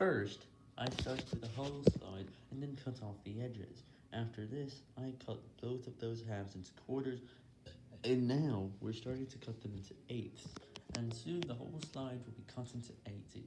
First, I started with the whole slide and then cut off the edges. After this, I cut both of those halves into quarters, and now we're starting to cut them into eighths, and soon the whole slide will be cut into 80.